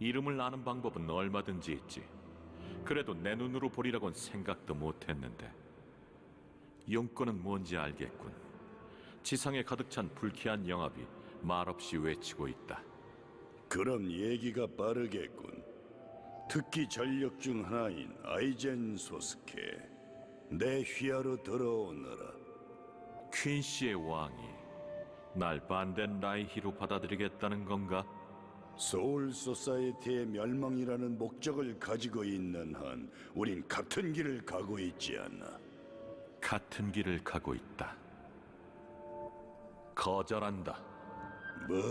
이름을 아는 방법은 얼마든지 있지. 그래도 내 눈으로 보리라곤 생각도 못했는데. 용건은 뭔지 알겠군. 지상에 가득 찬 불쾌한 영합이 말없이 외치고 있다. 그럼 얘기가 빠르겠군. 특기 전력 중 하나인 아이젠 소스케, 내 휘하로 들어오너라. 퀸시의 왕이 날 반덴 라이히로 받아들이겠다는 건가? 소울 소사이티의 멸망이라는 목적을 가지고 있는 한 우린 같은 길을 가고 있지 않나. 같은 길을 가고 있다. 거절한다. 뭐?